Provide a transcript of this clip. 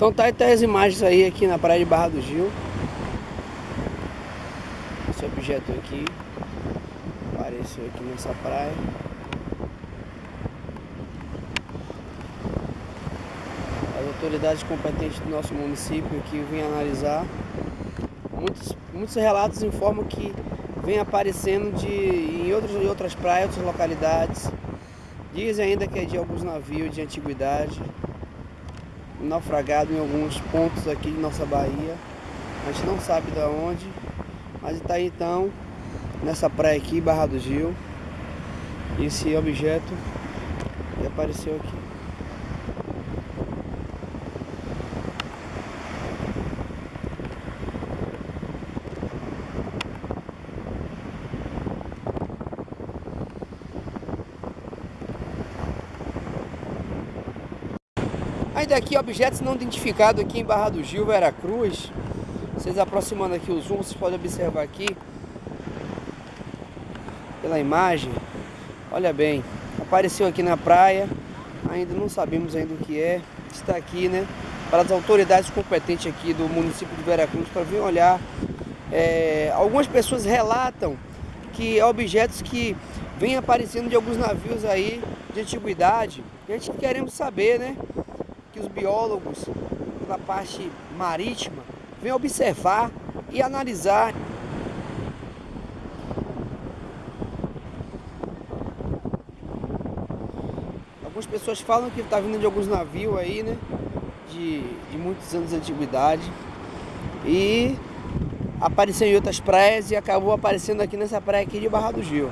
Então tá aí tá as imagens aí aqui na praia de Barra do Gil. Esse objeto aqui apareceu aqui nessa praia. As autoridades competentes do nosso município aqui vêm analisar. Muitos, muitos relatos informam que vem aparecendo de, em, outros, em outras praias, outras localidades. Dizem ainda que é de alguns navios de antiguidade, naufragado em alguns pontos aqui de nossa Bahia. A gente não sabe de onde, mas está então, nessa praia aqui, Barra do Gil, esse objeto que apareceu aqui. Ainda aqui objetos não identificados aqui em Barra do Gil, Veracruz. Vocês aproximando aqui o zoom, vocês podem observar aqui pela imagem. Olha bem, apareceu aqui na praia, ainda não sabemos ainda o que é. Está aqui, né, para as autoridades competentes aqui do município de Veracruz para vir olhar. É, algumas pessoas relatam que objetos que vêm aparecendo de alguns navios aí de antiguidade. A gente queremos saber, né, que os biólogos da parte marítima vêm observar e analisar. Algumas pessoas falam que está vindo de alguns navios aí, né? De, de muitos anos de antiguidade. E apareceu em outras praias e acabou aparecendo aqui nessa praia aqui de Barra do Gil.